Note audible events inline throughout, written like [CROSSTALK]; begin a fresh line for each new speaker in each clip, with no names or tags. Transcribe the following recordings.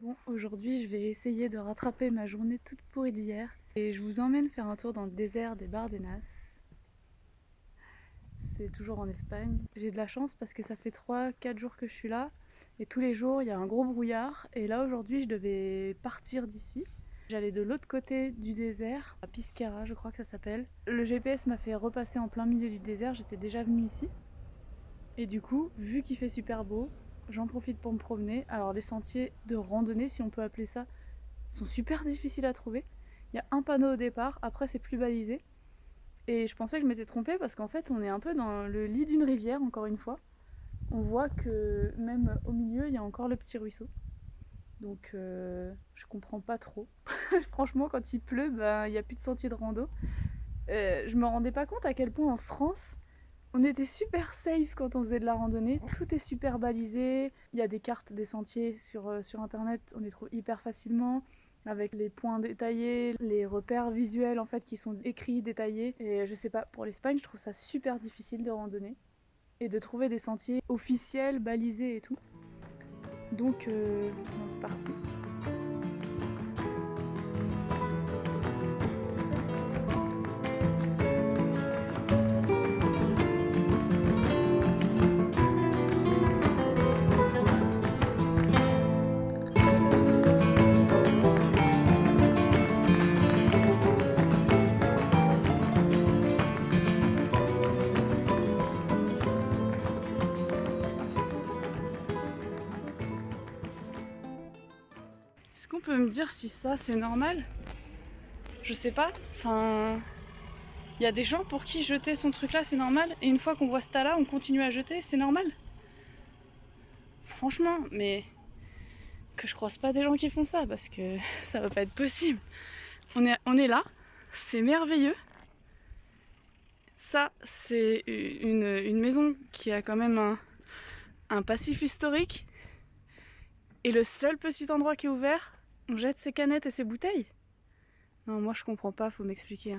Bon, aujourd'hui je vais essayer de rattraper ma journée toute pourrie d'hier et je vous emmène faire un tour dans le désert des Bardenas. C'est toujours en Espagne. J'ai de la chance parce que ça fait 3-4 jours que je suis là et tous les jours il y a un gros brouillard et là aujourd'hui je devais partir d'ici. J'allais de l'autre côté du désert, à Piscara je crois que ça s'appelle. Le GPS m'a fait repasser en plein milieu du désert, j'étais déjà venue ici. Et du coup, vu qu'il fait super beau, j'en profite pour me promener. Alors les sentiers de randonnée, si on peut appeler ça, sont super difficiles à trouver. Il y a un panneau au départ, après c'est plus balisé. Et je pensais que je m'étais trompée parce qu'en fait on est un peu dans le lit d'une rivière encore une fois. On voit que même au milieu il y a encore le petit ruisseau. Donc euh, je comprends pas trop. [LAUGHS] Franchement quand il pleut, ben, il n'y a plus de sentier de rando. Euh, je me rendais pas compte à quel point en France on était super safe quand on faisait de la randonnée, tout est super balisé, il y a des cartes des sentiers sur, euh, sur internet, on les trouve hyper facilement avec les points détaillés, les repères visuels en fait qui sont écrits, détaillés. Et je sais pas, pour l'Espagne, je trouve ça super difficile de randonner et de trouver des sentiers officiels, balisés et tout. Donc, euh, c'est parti. Qu'on peut me dire si ça c'est normal? Je sais pas. Enfin, il y a des gens pour qui jeter son truc là c'est normal et une fois qu'on voit ce tas là on continue à jeter, c'est normal Franchement, mais que je croise pas des gens qui font ça parce que [LAUGHS] ça va pas être possible. On est, on est là, c'est merveilleux. Ça, c'est une, une, maison qui a quand même un, un passif historique. Et le seul petit endroit qui est ouvert, on jette ses canettes et ses bouteilles? Non, moi je comprends pas, faut m'expliquer.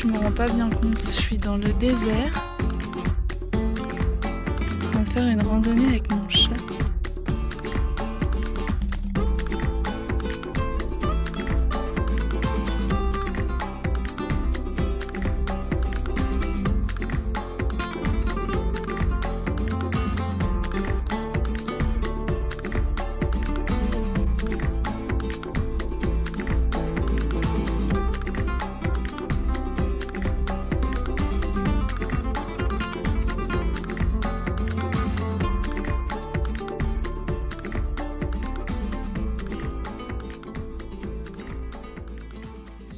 Je me rends pas bien compte. Je suis dans le désert. Va faire une randonnée avec mon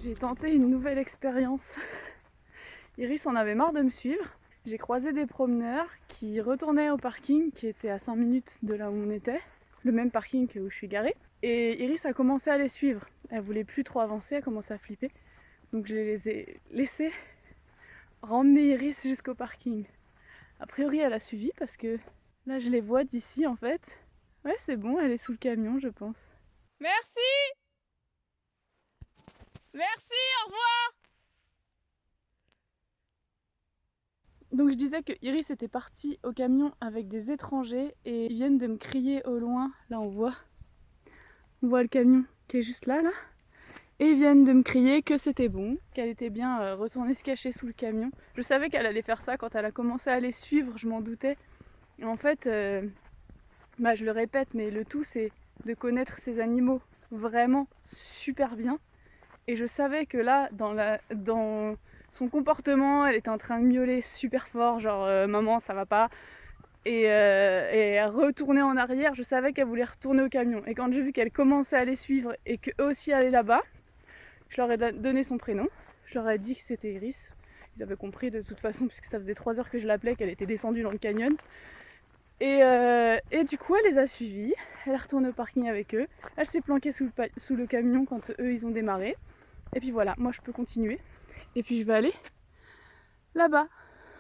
j'ai tenté une nouvelle expérience. [LAUGHS] Iris en avait marre de me suivre. J'ai croisé des promeneurs qui retournaient au parking qui était à 5 minutes de là où on était, le même parking où je suis garée. Et Iris a commencé à les suivre. Elle voulait plus trop avancer, elle commençait à flipper. Donc je les ai laissés ramener Iris jusqu'au parking. A priori elle a suivi parce que là je les vois d'ici en fait. Ouais c'est bon, elle est sous le camion je pense.
Merci Merci, au revoir
Donc je disais que Iris était partie au camion avec des étrangers et ils viennent de me crier au loin. Là on voit, on voit le camion qui est juste là, là. Et ils viennent de me crier que c'était bon, qu'elle était bien euh, retournée se cacher sous le camion. Je savais qu'elle allait faire ça quand elle a commencé à les suivre, je m'en doutais. En fait, euh, bah, je le répète, mais le tout c'est de connaître ces animaux vraiment super bien et je savais que là, dans, son comportement, elle était en train de miauler super fort, genre euh, maman ça va pas. et, euh, et retourner en arrière. Je savais qu'elle voulait retourner au camion. Et quand j'ai vu qu'elle commençait à les suivre et qu'eux aussi allaient là-bas, je leur ai donné son prénom. Je leur ai dit que c'était Iris. Ils avaient compris de toute façon, puisque ça faisait trois heures que je l'appelais, qu'elle était descendue dans le canyon. Et, euh, et, du coup, elle les a suivis. Elle est retournée au parking avec eux. Elle s'est planquée sous le, sous le camion quand eux, ils ont démarré. Et puis voilà, moi, je peux continuer. Et puis, je vais aller là-bas,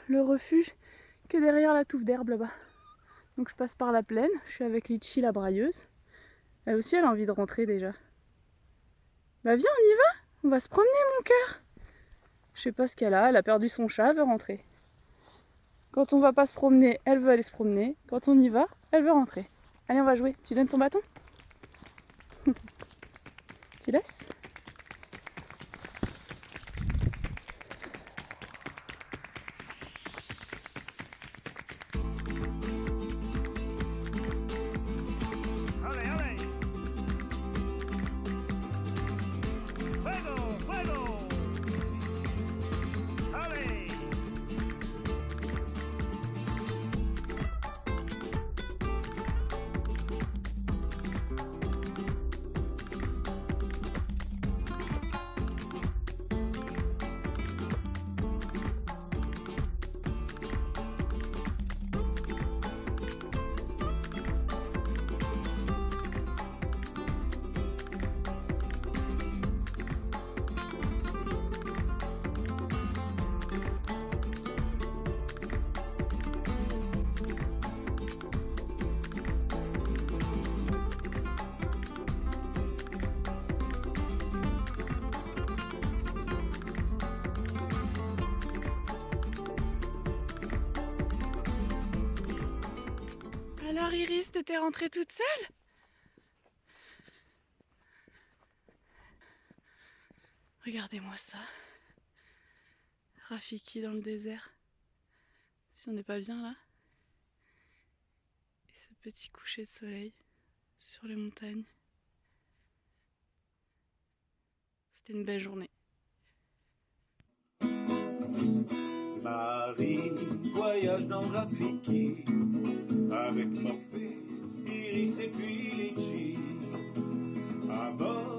le refuge qui est derrière la touffe d'herbe là-bas. Donc, je passe par la plaine. Je suis avec Litchi, la brailleuse. Elle aussi, elle a envie de rentrer déjà. Bah viens, on y va On va se promener, mon cœur Je sais pas ce qu'elle a. Elle a perdu son chat, elle veut rentrer. Quand on va pas se promener, elle veut aller se promener. Quand on y va, elle veut rentrer. Allez, on va jouer. Tu donnes ton bâton? [LAUGHS] Tu laisses? Alors Iris, t'étais rentrée toute seule? Regardez-moi ça. Rafiki dans le désert. Si on n'est pas bien là. Et ce petit coucher de soleil sur les montagnes. C'était une belle journée.
Marie voyage dans Rafiki avec Morphée, Iris et puis Litchi. À bord